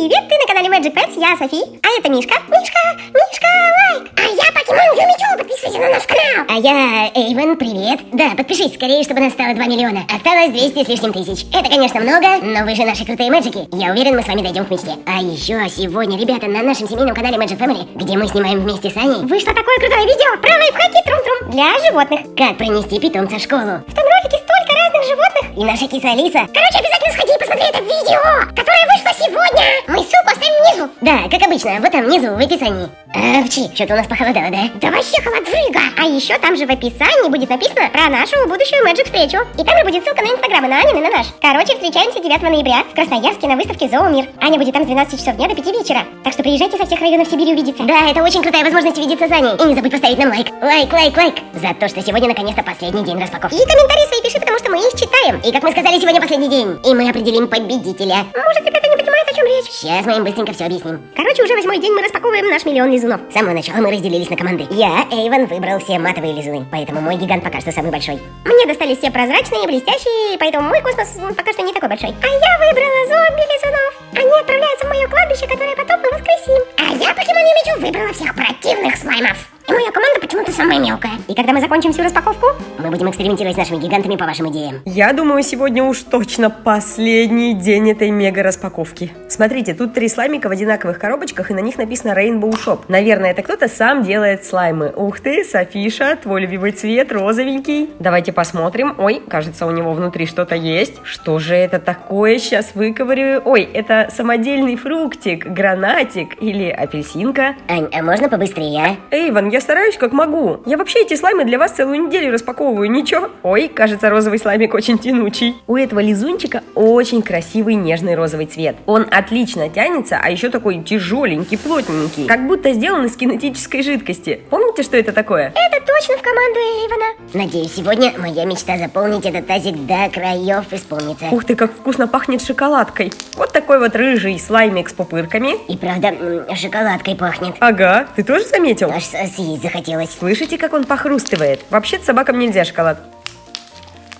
Привет, ты на канале Magic Pets, я Софи, а это Мишка. Мишка, Мишка, лайк. А я Покемон Юмичу, подписывайся на наш канал. А я Эйвен, привет. Да, подпишись скорее, чтобы нас стало 2 миллиона. Осталось 200 с лишним тысяч. Это, конечно, много, но вы же наши крутые мэджики. Я уверен, мы с вами дойдем к мечте. А еще сегодня, ребята, на нашем семейном канале Magic Family, где мы снимаем вместе с Аней, вышло такое крутое видео про лайфхаки трум-трум для животных. Как пронести питомца в школу. В том ролике столько разных животных. И наша киса Алиса. Короче, обязательно сходи и посмотри это видео, которое вышло сегодня. Да, как обычно, вот там внизу, в описании. А, вчи, что-то у нас похолодало, да? Да вообще холодрыга. А еще там же в описании будет написано про нашу будущую Magic встречу. И там же будет ссылка на инстаграмы на Анин и на наш. Короче, встречаемся 9 ноября в Красноярске на выставке Зоомир. Аня будет там с 12 часов дня до 5 вечера. Так что приезжайте со всех районов Сибири увидеться. Да, это очень крутая возможность увидеться с Аней. И не забудь поставить нам лайк. Лайк, лайк, лайк. За то, что сегодня наконец-то последний день распаковки. И комментарии свои пиши, потому что мы их читаем. И как мы сказали, сегодня последний день. И мы определим победителя. Может, ребята не понимают, о чем речь? Сейчас мы им быстренько все объясним. Ok. Короче, уже восьмой день мы распаковываем наш миллион лизунов. С самого начала мы разделились на команды. Я, Эйвен, выбрал все матовые лизуны, поэтому мой гигант пока что самый большой. Мне достались все прозрачные, блестящие, поэтому мой космос пока что не такой большой. А я выбрала зомби-лизунов. Они отправляются в мое кладбище, которое потом мы воскресим. А я, Покемон Юмичу, выбрала всех противных слаймов. И моя команда почему-то самая мелкая. И когда мы закончим всю распаковку, мы будем экспериментировать с нашими гигантами по вашим идеям. Я думаю, сегодня уж точно последний день этой мега распаковки. Смотрите, тут три слаймика в одинаковых коробочках, и на них написано Rainbow Shop. Наверное, это кто-то сам делает слаймы. Ух ты, Софиша, твой любимый цвет, розовенький. Давайте посмотрим. Ой, кажется, у него внутри что-то есть. Что же это такое? Сейчас выковырю. Ой, это самодельный фруктик, гранатик или апельсинка. Ань, а можно побыстрее, а? Эйван, я стараюсь как могу. Я вообще эти слаймы для вас целую неделю распаковываю, ничего? Ой, кажется, розовый слаймик очень тянучий. У этого лизунчика очень красивый нежный розовый цвет. Он отлично тянется, а еще такой тяжеленький, плотненький. Как будто сделан из кинетической жидкости. Помните, что это такое? Это точно в команду Эйвена. Надеюсь, сегодня моя мечта заполнить этот тазик до краев исполнится. Ух ты, как вкусно пахнет шоколадкой. Вот такой вот рыжий слаймик с пупырками. И правда, шоколадкой пахнет. Ага, ты тоже заметил? Аж съесть захотелось. Слышите, как он похрустывает? Вообще-то собакам нельзя шоколад.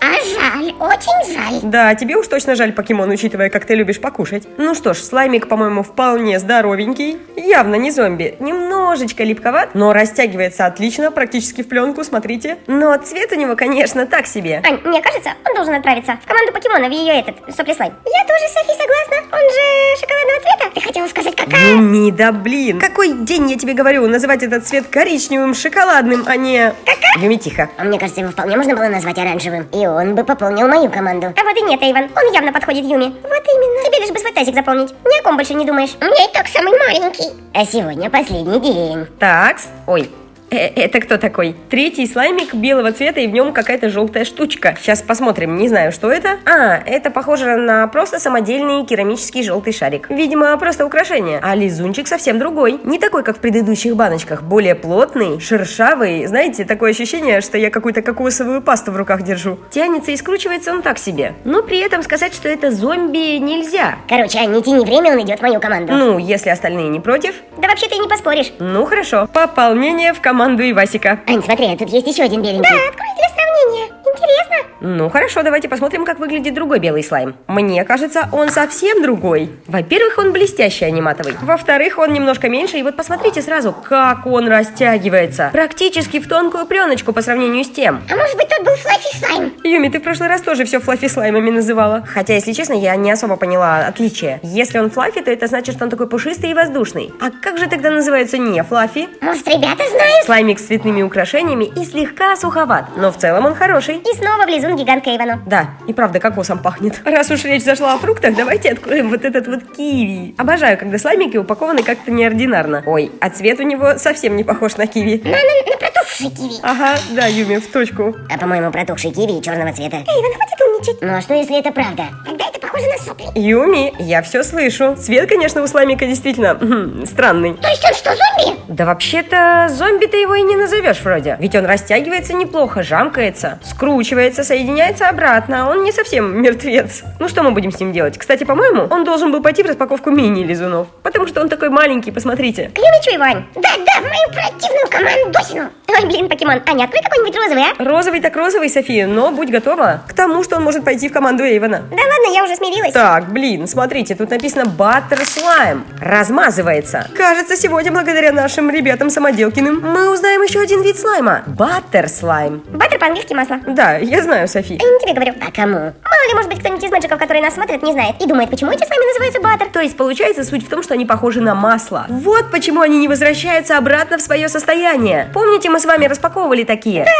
А жаль, очень жаль. Да, тебе уж точно жаль покемон, учитывая, как ты любишь покушать. Ну что ж, слаймик, по-моему, вполне здоровенький. Явно не зомби. Немножечко липковат, но растягивается отлично, практически в пленку, смотрите. Но цвет у него, конечно, так себе. Ань, мне кажется, он должен отправиться в команду покемона, в ее этот, сопли слайм. Я тоже, Софи, согласна. Он же шоколадного цвета. Ты хотела сказать, какая? Юми, да блин. Какой день, я тебе говорю, называть этот цвет коричневым, шоколадным, а не... Юми, тихо. А мне кажется, его вполне можно было назвать оранжевым. И он бы пополнил мою команду. А вот и нет, Эйвен. Он явно подходит Юми. Вот именно. Тебе лишь бы свой тазик заполнить. Ни о ком больше не думаешь. У меня и так самый маленький. А сегодня последний день. Такс. Ой, это кто такой? Третий слаймик белого цвета, и в нем какая-то желтая штучка. Сейчас посмотрим, не знаю, что это. А, это похоже на просто самодельный керамический желтый шарик. Видимо, просто украшение. А лизунчик совсем другой. Не такой, как в предыдущих баночках. Более плотный, шершавый. Знаете, такое ощущение, что я какую-то кокосовую пасту в руках держу. Тянется и скручивается он так себе. Но при этом сказать, что это зомби нельзя. Короче, не тяни время, он идет в мою команду. Ну, если остальные не против. Да вообще ты не поспоришь. Ну, хорошо. Пополнение в команду Ивасика. Ань, смотри, а тут есть еще один беленький. Да, открой для сравнения. Интересно. Ну хорошо, давайте посмотрим, как выглядит другой белый слайм. Мне кажется, он совсем другой. Во-первых, он блестящий, а не матовый. Во-вторых, он немножко меньше, и вот посмотрите сразу, как он растягивается. Практически в тонкую пленочку по сравнению с тем. А может быть, тот был Флаффи Слайм? Юми, ты в прошлый раз тоже все флаффи слаймами называла. Хотя, если честно, я не особо поняла отличие. Если он флаффи, то это значит, что он такой пушистый и воздушный. А как же тогда называется не флаффи? Может, ребята знают? Слаймик с цветными украшениями и слегка суховат, но в целом он хороший. И снова влезун гигантка Ивану. Да, и правда кокосом пахнет. Раз уж речь зашла о фруктах, давайте откроем вот этот вот киви. Обожаю, когда слаймики упакованы как-то неординарно. Ой, а цвет у него совсем не похож на киви. На, на, на протухший киви. Ага, да, Юми, в точку. А по-моему, протухший киви черного цвета. Эйвен, хватит умничать. Ну а что, если это правда? Тогда это похоже на сопли. Юми, я все слышу. Цвет, конечно, у слаймика действительно странный. То есть он что, зомби? Да вообще-то зомби ты его и не назовешь вроде. Ведь он растягивается неплохо, жамкается, скручивается, соединяется обратно. Он не совсем мертвец. Ну что мы будем с ним делать? Кстати, по-моему, он должен был пойти в распаковку мини-лизунов. Потому что он такой маленький, посмотрите. К Юмичу, Ивань. Да-да, в мою противную командосину. Ой, блин, покемон. Аня, открой какой-нибудь розовый, а? Розовый так розовый, София, но будь готова к тому, что он может пойти в команду Эйвена. Да ладно, я уже смеюсь. Смирилась. Так, блин, смотрите, тут написано Butter Slime. Размазывается. Кажется, сегодня благодаря нашим ребятам-самоделкиным мы узнаем еще один вид слайма. Butter Slime. Баттер по-английски масло. Да, я знаю, Софи. Я не тебе говорю. А кому? Мало ли, может быть, кто-нибудь из мэджиков, которые нас смотрят, не знает. И думает, почему эти слаймы называются баттер. То есть, получается, суть в том, что они похожи на масло. Вот почему они не возвращаются обратно в свое состояние. Помните, мы с вами распаковывали такие? Да,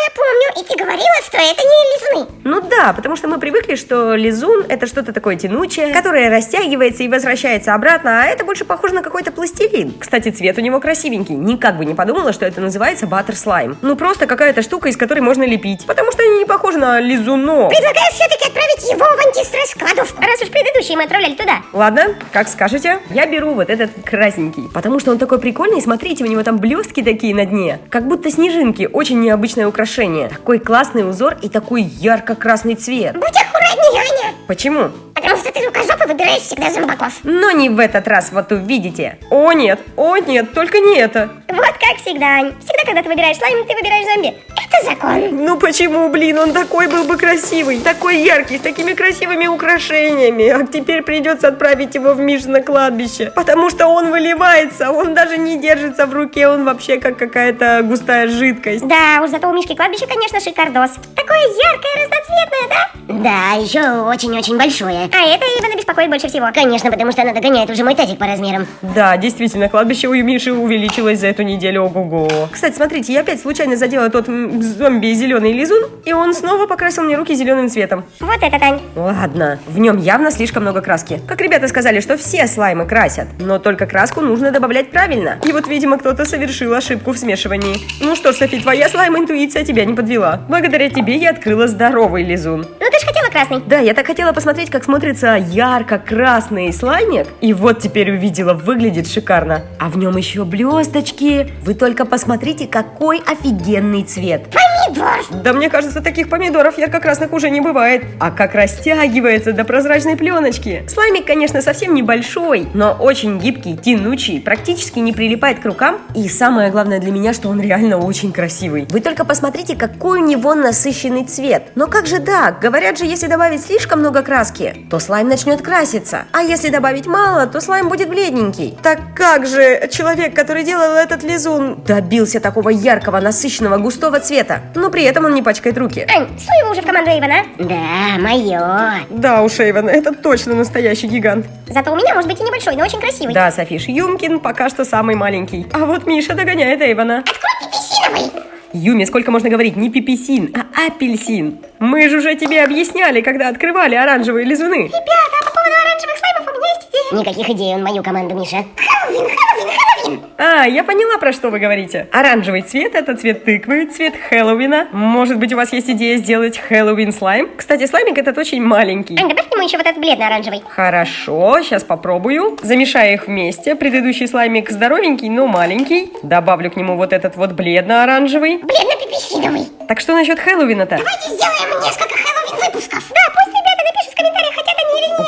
я помню. И ты говорила, что это не лизуны. Ну да, потому что мы привыкли, что лизун это что-то такое тянучее, которое растягивается и возвращается обратно, а это больше похоже на какой-то пластилин. Кстати, цвет у него красивенький. Никак бы не подумала, что это называется баттер слайм. Ну просто какая-то штука, из которой можно лепить. Потому что они не похожи на лизунов. Предлагаю все-таки отправить его в антистресс кладовку. Раз уж предыдущие мы отправляли туда. Ладно, как скажете. Я беру вот этот красненький, потому что он такой прикольный. Смотрите, у него там блестки такие на дне, как будто снежинки. Очень необычное украшение. Такой классный узор и такой ярко-красный цвет. Будь аккуратнее, Аня. Почему? Потому что ты рукожопы выбираешь всегда зомбаков. Но не в этот раз, вот увидите. О нет, о нет, только не это. Вот как всегда, Ань. Всегда, когда ты выбираешь слайм, ты выбираешь зомби. Это закон. Ну почему, блин, он такой был бы красивый, такой яркий, с такими красивыми украшениями. А теперь придется отправить его в Миш на кладбище, потому что он выливается, он даже не держится в руке, он вообще как какая-то густая жидкость. Да, уж зато у Мишки кладбище, конечно, шикардос. Такое яркое, разноцветное, да? Да, еще очень-очень большое. А это Ивана беспокоит больше всего. Конечно, потому что она догоняет уже мой тазик по размерам. Да, действительно, кладбище у Миши увеличилось за эту неделю, ого-го. Кстати, смотрите, я опять случайно задела тот зомби зеленый лизун, и он снова покрасил мне руки зеленым цветом. Вот это, Тань. Ладно, в нем явно слишком много краски. Как ребята сказали, что все слаймы красят, но только краску нужно добавлять правильно. И вот, видимо, кто-то совершил ошибку в смешивании. Ну что ж, Софи, твоя слайм-интуиция тебя не подвела. Благодаря тебе я открыла здоровый лизун. Ну ты же хотела красный. Да, я так хотела посмотреть, как смотрится ярко-красный слаймик. И вот теперь увидела, выглядит шикарно. А в нем еще блесточки. Вы только посмотрите, какой офигенный цвет. Помидор. Да мне кажется, таких помидоров ярко-красных уже не бывает. А как растягивается до прозрачной пленочки. Слаймик, конечно, совсем небольшой, но очень гибкий, тянучий, практически не прилипает к рукам. И самое главное для меня, что он реально очень красивый. Вы только посмотрите, какой у него насыщенный цвет. Но как же так? Говорят же, если добавить слишком много краски, то слайм начнет краситься. А если добавить мало, то слайм будет бледненький. Так как же человек, который делал этот лизун, добился такого яркого, насыщенного, густого цвета, но при этом он не пачкает руки? Ань, суй его уже в команду Ивана. Да, мое. Да уж, Эйвен, это точно настоящий гигант. Зато у меня может быть и небольшой, но очень красивый. Да, Софиш, Юмкин пока что самый маленький. А вот Миша догоняет Эйвена. Открой пепесиновый. Юми, сколько можно говорить? Не пепесин, а апельсин. Мы же уже тебе объясняли, когда открывали оранжевые лизуны. Ребята, а по поводу оранжевых слаймов Никаких идей, он мою команду, Миша. Хэллоуин, Хэллоуин, Хэллоуин. А, я поняла, про что вы говорите. Оранжевый цвет – это цвет тыквы, цвет Хэллоуина. Может быть, у вас есть идея сделать Хэллоуин слайм? Кстати, слаймик этот очень маленький. Ань, добавь к нему еще вот этот бледно-оранжевый. Хорошо, сейчас попробую. Замешаю их вместе. Предыдущий слаймик здоровенький, но маленький. Добавлю к нему вот этот вот бледно-оранжевый. Бледно-пепесиновый. Так что насчет Хэллоуина-то? Давайте сделаем несколько Хэллоуин выпусков.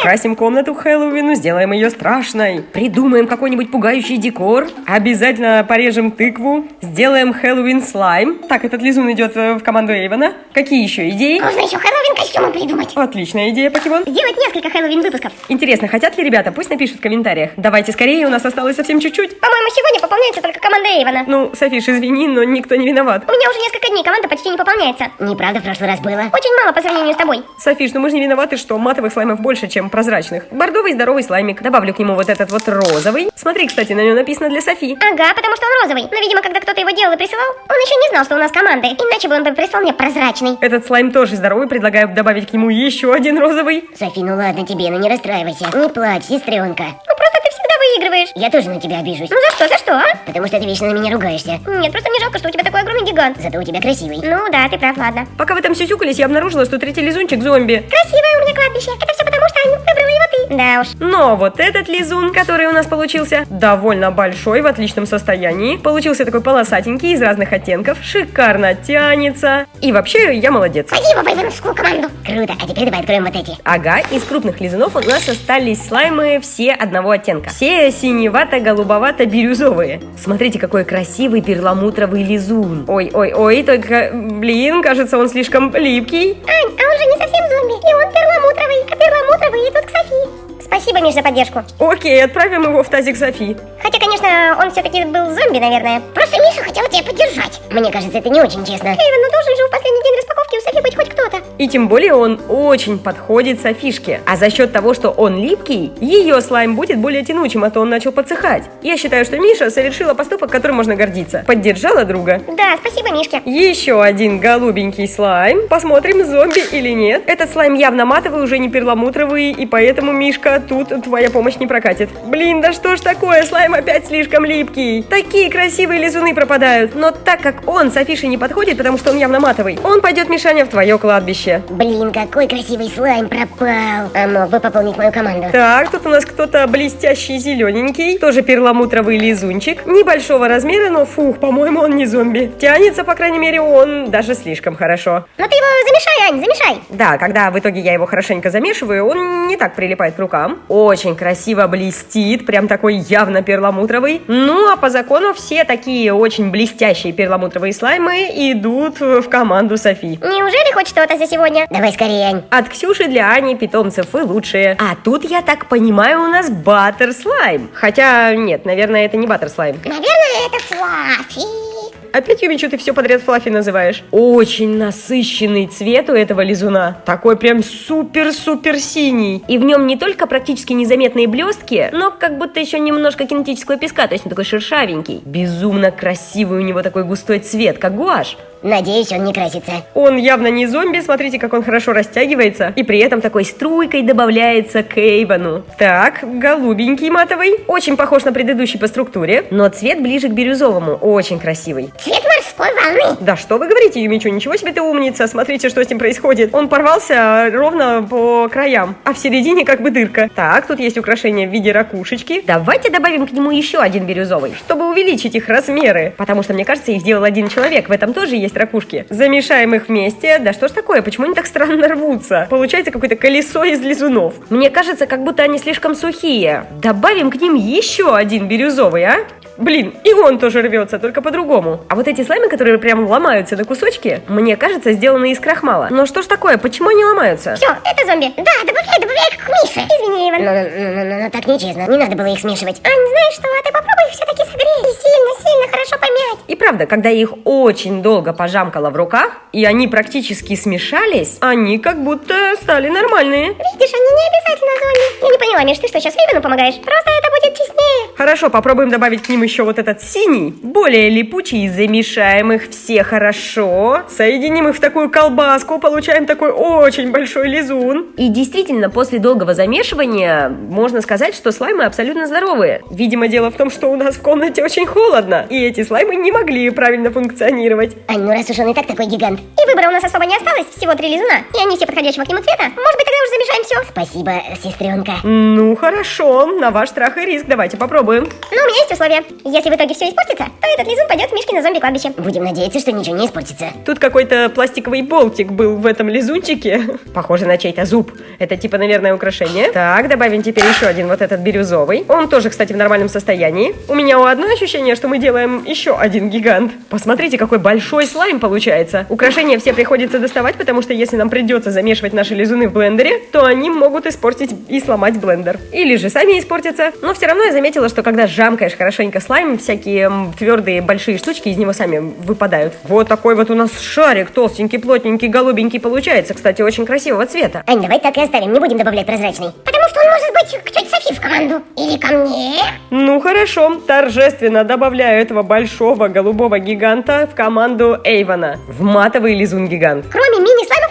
Украсим комнату Хэллоуину, сделаем ее страшной. Придумаем какой-нибудь пугающий декор. Обязательно порежем тыкву. Сделаем Хэллоуин слайм. Так, этот лизун идет э, в команду Эйвена. Какие еще идеи? Можно еще Хэллоуин костюмы придумать. Отличная идея, покемон. Сделать несколько Хэллоуин выпусков. Интересно, хотят ли ребята? Пусть напишут в комментариях. Давайте скорее, у нас осталось совсем чуть-чуть. По-моему, сегодня пополняется только команда Эйвана. Ну, Софиш, извини, но никто не виноват. У меня уже несколько дней команда почти не пополняется. Неправда, в прошлый раз было. Очень мало по сравнению с тобой. Софиш, ну мы же не виноваты, что матовых слаймов больше, чем прозрачных. Бордовый здоровый слаймик. Добавлю к нему вот этот вот розовый. Смотри, кстати, на нем написано для Софи. Ага, потому что он розовый. Но, видимо, когда кто-то его делал и присылал, он еще не знал, что у нас команды. Иначе бы он бы прислал мне прозрачный. Этот слайм тоже здоровый, предлагаю добавить к нему еще один розовый. Софи, ну ладно тебе, ну не расстраивайся. Не плачь, сестренка. Ну просто ты всегда выигрываешь. Я тоже на тебя обижусь. Ну за что, за что, а? Потому что ты вечно на меня ругаешься. Нет, просто мне жалко, что у тебя такой огромный гигант. Зато у тебя красивый. Ну да, ты прав, ладно. Пока вы там сюсюкались, я обнаружила, что третий лизунчик зомби. Красивое у меня кладбище. Это все потому, что Ань, выбрала его. Да уж. Но вот этот лизун, который у нас получился, довольно большой, в отличном состоянии. Получился такой полосатенький, из разных оттенков, шикарно тянется. И вообще, я молодец. Спасибо, Вайвенскую команду. Круто, а теперь давай откроем вот эти. Ага, из крупных лизунов у нас остались слаймы все одного оттенка. Все синевато-голубовато-бирюзовые. Смотрите, какой красивый перламутровый лизун. Ой-ой-ой, только, блин, кажется, он слишком липкий. Ань, а он же не совсем зомби, и он перламутровый, а перламутровый идут к Софи. Спасибо, Миш, за поддержку. Окей, отправим его в тазик Софи. Хотя, конечно, он все-таки был зомби, наверное. Просто Миша хотел тебя поддержать. Мне кажется, это не очень честно. Эйвен, ну должен же в последний день распаковки Софи быть хоть кто-то. И тем более он очень подходит Софишке. А за счет того, что он липкий, ее слайм будет более тянучим, а то он начал подсыхать. Я считаю, что Миша совершила поступок, которым можно гордиться. Поддержала друга. Да, спасибо, Мишке. Еще один голубенький слайм. Посмотрим, зомби или нет. Этот слайм явно матовый, уже не перламутровый, и поэтому, Мишка, тут твоя помощь не прокатит. Блин, да что ж такое, слайм опять слишком липкий. Такие красивые лизуны пропадают. Но так как он Софише не подходит, потому что он явно матовый, он пойдет, Мишаня, в твое кладбище. Блин, какой красивый слайм пропал. А мог бы пополнить мою команду. Так, тут у нас кто-то блестящий зелененький, тоже перламутровый лизунчик. Небольшого размера, но фух, по-моему, он не зомби. Тянется, по крайней мере, он даже слишком хорошо. Ну ты его замешай, Ань, замешай. Да, когда в итоге я его хорошенько замешиваю, он не так прилипает к рукам. Очень красиво блестит, прям такой явно перламутровый. Ну, а по закону все такие очень блестящие перламутровые слаймы идут в команду Софи. Неужели хоть что-то за сегодня? Давай скорее, Ань. От Ксюши для Ани питомцев вы лучшие. А тут, я так понимаю, у нас баттер слайм. Хотя, нет, наверное, это не баттер слайм. Наверное, это Флаффи. Опять, Юмичу, ты все подряд Флаффи называешь. Очень насыщенный цвет у этого лизуна. Такой прям супер-супер синий. И в нем не только практически незаметные блестки, но как будто еще немножко кинетического песка, то есть он такой шершавенький. Безумно красивый у него такой густой цвет, как гуашь. Надеюсь, он не красится. Он явно не зомби, смотрите, как он хорошо растягивается. И при этом такой струйкой добавляется к Эйвону. Так, голубенький матовый. Очень похож на предыдущий по структуре, но цвет ближе к бирюзовому. Очень красивый. Цвет морской. Да что вы говорите, Юмичу, ничего себе ты умница. Смотрите, что с ним происходит. Он порвался ровно по краям, а в середине как бы дырка. Так, тут есть украшение в виде ракушечки. Давайте добавим к нему еще один бирюзовый, чтобы увеличить их размеры. Потому что, мне кажется, их сделал один человек. В этом тоже есть ракушки. Замешаем их вместе. Да что ж такое, почему они так странно рвутся? Получается какое-то колесо из лизунов. Мне кажется, как будто они слишком сухие. Добавим к ним еще один бирюзовый, а? Блин, и он тоже рвется, только по-другому. А вот эти слаймы, которые прям ломаются на кусочки, мне кажется, сделаны из крахмала. Но что ж такое, почему они ломаются? Все, это зомби. Да, добавляй, добавляй их к Мише. Извини, Иван. Ну, ну, ну, ну, ну, так нечестно. Не надо было их смешивать. Ань, знаешь что, а ты попробуй их все-таки согреть. И сильно-сильно хорошо помять. И правда, когда я их очень долго пожамкала в руках, и они практически смешались, они как будто стали нормальные. Видишь, они не обязательно зомби. Я не поняла, Миш, ты что, сейчас Ивану помогаешь? Просто это будет честнее. Хорошо, попробуем добавить к ним еще вот этот синий, более липучий, замешаем их все хорошо, соединим их в такую колбаску, получаем такой очень большой лизун. И действительно, после долгого замешивания, можно сказать, что слаймы абсолютно здоровые. Видимо, дело в том, что у нас в комнате очень холодно, и эти слаймы не могли правильно функционировать. Ань, ну раз уж он и так такой гигант. И выбора у нас особо не осталось, всего три лизуна. И они все подходящего к нему цвета. Может быть, тогда уже замешаем все. Спасибо, сестренка. Ну, хорошо, на ваш страх и риск, давайте попробуем. Но у меня есть условие. Если в итоге все испортится, то этот лизун пойдет в Мишкино зомби-кладбище. Будем надеяться, что ничего не испортится. Тут какой-то пластиковый болтик был в этом лизунчике. Похоже на чей-то зуб. Это типа, наверное, украшение. Так, добавим теперь еще один вот этот бирюзовый. Он тоже, кстати, в нормальном состоянии. У меня у одно ощущение, что мы делаем еще один гигант. Посмотрите, какой большой слайм получается. Украшения все приходится доставать, потому что если нам придется замешивать наши лизуны в блендере, то они могут испортить и сломать блендер. Или же сами испортятся. Но все равно я заметила, что когда жамкаешь хорошенько слайм, всякие твердые большие штучки из него сами выпадают. Вот такой вот у нас шарик толстенький, плотненький, голубенький получается. Кстати, очень красивого цвета. Ань, давай так и оставим, не будем добавлять прозрачный. Потому что он может быть к тете Софи в команду. Или ко мне. Ну хорошо, торжественно добавляю этого большого голубого гиганта в команду Эйвона. В матовый лизун гигант. Кроме остался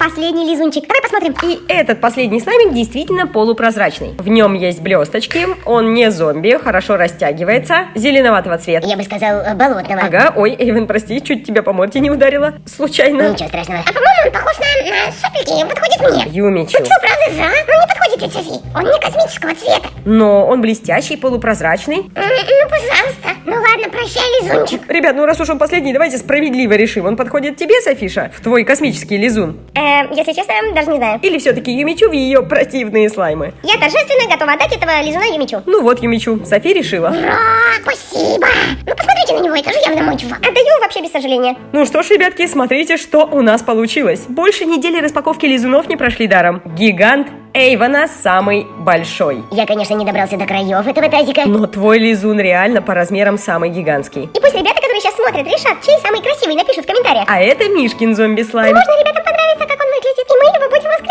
последний лизунчик. Давай посмотрим. И этот последний слаймик действительно полупрозрачный. В нем есть блесточки, он не зомби, хорошо растягивается, зеленоватого цвета. Я бы сказал, э, болотного. Ага, ой, Эйвен, прости, чуть тебя по морде не ударила. Случайно. Ничего страшного. А по-моему, он похож на, на сопельки, он подходит мне. Юмичу. Что, правда же, а? Ну не подходит ведь, Софи. Он не космического цвета. Но он блестящий, полупрозрачный. Ну, пожалуйста. Лизунчик. Ребят, ну раз уж он последний, давайте справедливо решим. Он подходит тебе, Софиша, в твой космический лизун? Э, если честно, даже не знаю. Или все-таки Юмичу в ее противные слаймы? Я торжественно готова отдать этого лизуна Юмичу. Ну вот, Юмичу, Софи решила. Ура, спасибо. Ну посмотрите на него, это же явно мой чувак. Отдаю вообще без сожаления. Ну что ж, ребятки, смотрите, что у нас получилось. Больше недели распаковки лизунов не прошли даром. Гигант Эйвона самый большой. Я, конечно, не добрался до краев этого тазика. Но твой лизун реально по размерам самый гигантский. И пусть ребята, которые сейчас смотрят, решат, чей самый красивый, напишут в комментариях. А это Мишкин зомби-слайм. Возможно, ребятам понравится, как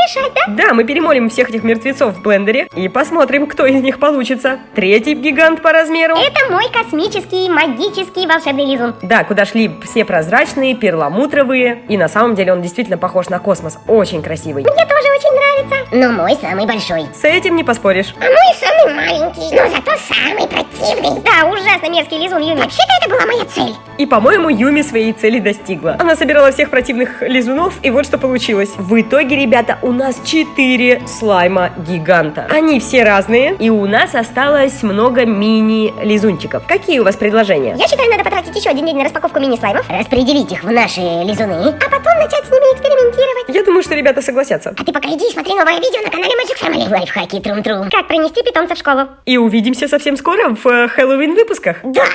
воскрешать, да? Да, мы перемолим всех этих мертвецов в блендере и посмотрим, кто из них получится. Третий гигант по размеру. Это мой космический, магический, волшебный лизун. Да, куда шли все прозрачные, перламутровые. И на самом деле он действительно похож на космос. Очень красивый. Мне тоже очень нравится. Но мой самый большой. С этим не поспоришь. А мой самый маленький, но зато самый противный. Да, ужасно мерзкий лизун Юми. Вообще-то это была моя цель. И, по-моему, Юми своей цели достигла. Она собирала всех противных лизунов, и вот что получилось. В итоге, ребята, у нас 4 слайма гиганта. Они все разные, и у нас осталось много мини-лизунчиков. Какие у вас предложения? Я считаю, надо потратить еще один день на распаковку мини-слаймов, распределить их в наши лизуны, а потом начать с ними экспериментировать. Я думаю, что ребята согласятся. А ты пока иди и смотри новое видео на канале Magic Family. Лайфхаки трум-трум. Как принести питомца в школу. И увидимся совсем скоро в э, Хэллоуин выпусках. Да,